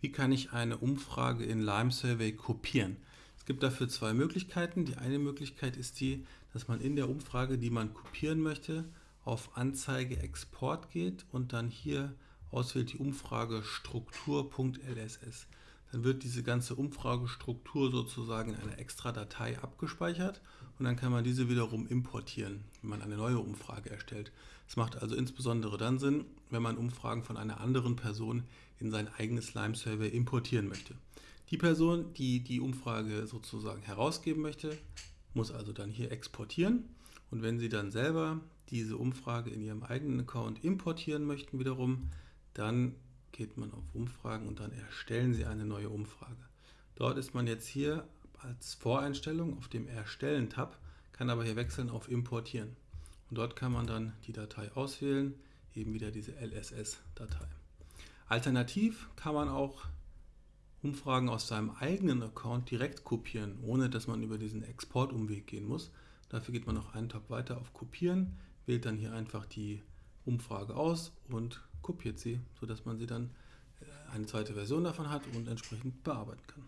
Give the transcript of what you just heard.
Wie kann ich eine Umfrage in Lime Survey kopieren? Es gibt dafür zwei Möglichkeiten. Die eine Möglichkeit ist die, dass man in der Umfrage, die man kopieren möchte, auf Anzeige Export geht und dann hier auswählt die Umfrage Struktur.lss. Dann wird diese ganze Umfragestruktur sozusagen in einer extra Datei abgespeichert und dann kann man diese wiederum importieren, wenn man eine neue Umfrage erstellt. Es macht also insbesondere dann Sinn, wenn man Umfragen von einer anderen Person in sein eigenes Lime-Survey importieren möchte. Die Person, die die Umfrage sozusagen herausgeben möchte, muss also dann hier exportieren und wenn Sie dann selber diese Umfrage in Ihrem eigenen Account importieren möchten wiederum, dann geht man auf Umfragen und dann erstellen Sie eine neue Umfrage. Dort ist man jetzt hier als Voreinstellung auf dem Erstellen-Tab, kann aber hier wechseln auf Importieren. Und dort kann man dann die Datei auswählen, eben wieder diese LSS-Datei. Alternativ kann man auch Umfragen aus seinem eigenen Account direkt kopieren, ohne dass man über diesen Exportumweg gehen muss. Dafür geht man noch einen Tab weiter auf Kopieren, wählt dann hier einfach die Umfrage aus und kopiert sie, sodass man sie dann äh, eine zweite Version davon hat und entsprechend bearbeiten kann.